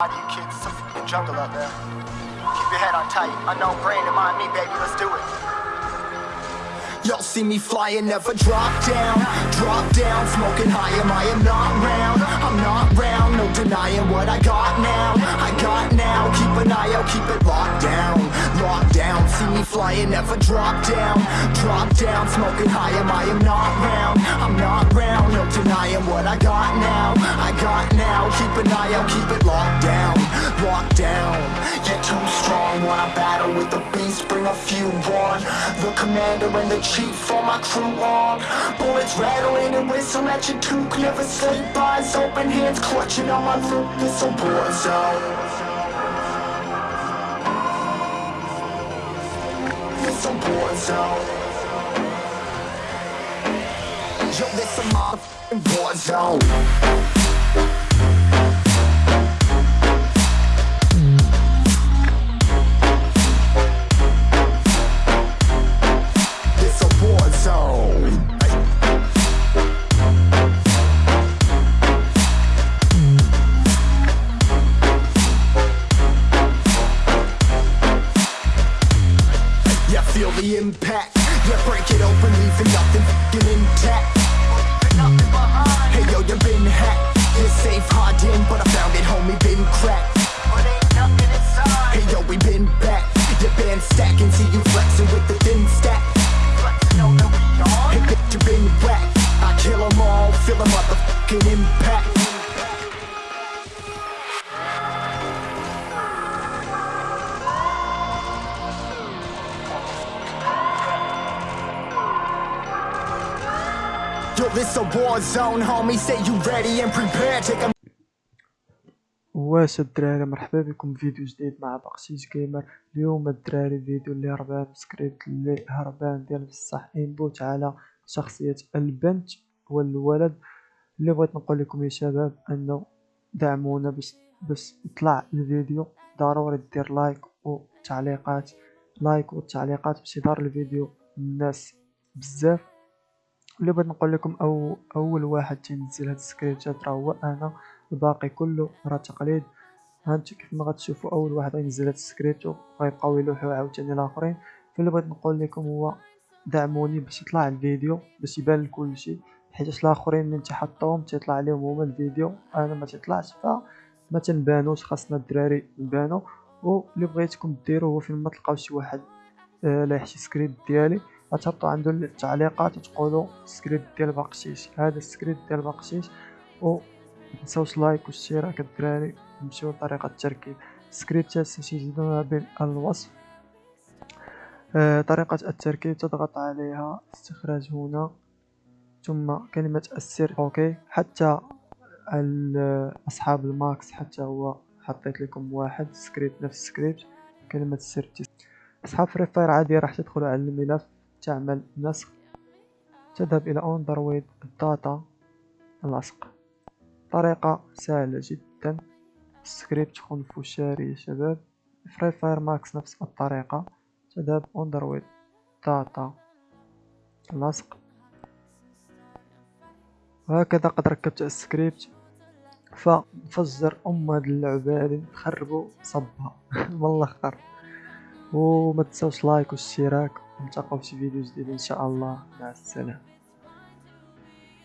lot of you kids, a fucking jungle out there. Keep your head on tight. Unknown brain to mind me, baby. Let's do it. Y'all see me flying, never drop down Drop down, smoking high, am I am not round I'm not round, no denying what I got now I got now, keep an eye out, keep it Locked down, see me flying, never drop down. Drop down, smoking high, am I am not round? I'm not round, no denying what I got now. I got now, keep an eye out, keep it locked down. Locked down, you're too strong When I battle with the beast, bring a few on. The commander and the chief for my crew on. Bullets rattling and whistle at your toque Never sleep, eyes open, hands clutching on my loot This a war zone some boards out Yo, there's some motherfucking boards out impact. Yeah, break it open, leaving nothing fucking intact. Hey yo, you been hacked. You're safe, hard in, but I found it, homie, been cracked. Yo, this a war zone, homie. Say you ready and prepared. Take a واش الدراري مرحبا بكم في فيديو جديد مع بقشيش gamer اليوم الدراري فيديو اللي هربان سكريبت اللي هربان ديال بصح aimbot على شخصية البنت والولد. اللي بغيت نقول لكم يا شباب أنه دعمونا باش باش يطلع الفيديو. ضروري دير like وتعليقات. like والتعليقات باش يظهر الفيديو. الناس بزاف. اللي بغيت نقول لكم أو أول واحد تينزل هاد السكريبتات راه هو أنا الباقي كله راه تقليد. هانتو كيف ما غتشوفوا أول واحد غينزل هاد السكريبت وغيبقاو يلوحوا عاوتاني الآخرين. فاللي بغيت نقول لكم هو دعموني باش يطلع الفيديو باش يبان لكل شيء حيت الآخرين اللي انت حطوهم تيطلع عليهم هما الفيديو. أنا ما تيطلعش فما تنبانوش خاصنا الدراري نبانو. واللي بغيتكم ديروا هو فين ما تلقاو شي واحد آه، لايح شي سكريبت ديالي. غتهبطوا عنده التعليقات وتقولوا سكريبت ديال بقشيش هذا السكريبت ديال بقشيش و متنساوش like والاشتراك الدراري. نمشيو لطريقة التركيب. سكريبتات ستجدونها بالوصف آه، طريقة التركيب تضغط عليها استخراج هنا. ثم كلمة السر. okay. حتى أصحاب ال Max حتى هو حطيت لكم واحد. سكريبت نفس السكريبت كلمة السر أصحاب Free Fire عادي راح تدخلوا على الملف. تعمل نسخ. تذهب إلى Android ال data لصق طريقة سهلة جدا. السكريبت خنفشاري يا شباب. Free Fire Max نفس الطريقة. تذهب Android data لصق وهكذا قد ركبت السكريبت. فنفجر ام هاد اللعبة هادي نخربو صبها. من الآخر وما تنساوش like واشتراك. ونلتقاو في فيديو جديد إن شاء الله. مع السلامة.